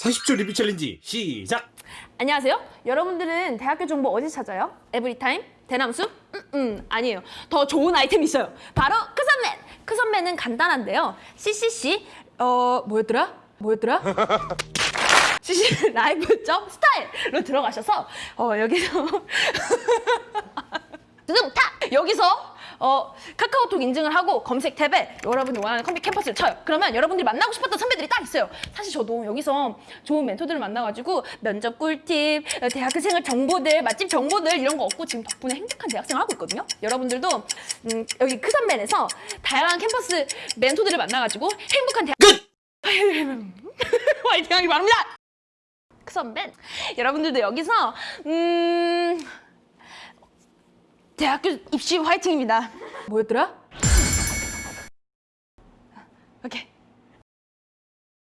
40초 리뷰 챌린지 시작! 안녕하세요. 여러분들은 대학교 정보 어디 찾아요? 에브리타임? 대남수? 음, 음, 아니에요. 더 좋은 아이템이 있어요. 바로 크선맨! 크선맨은 간단한데요. CCC, 어, 뭐였더라? 뭐였더라? CC 라이브 점 스타일로 들어가셔서 어, 여기서! 여기서 어, 카카오톡 인증을 하고 검색 탭에 여러분이 원하는 컴퓨터 캠퍼스를 쳐요. 그러면 여러분들이 만나고 싶었던 선배들이 딱 있어요. 사실 저도 여기서 좋은 멘토들을 만나가지고 면접 꿀팁, 어, 대학교 생활 정보들, 맛집 정보들 이런 거 얻고 지금 덕분에 행복한 대학생을 하고 있거든요. 여러분들도 음, 여기 크산맨에서 다양한 캠퍼스 멘토들을 만나가지고 행복한 대학 끝! 화이팅 하기 바랍니다. 크선맨 여러분들도 여기서 음 대학교 입시 화이팅입니다. 뭐였더라? 오케이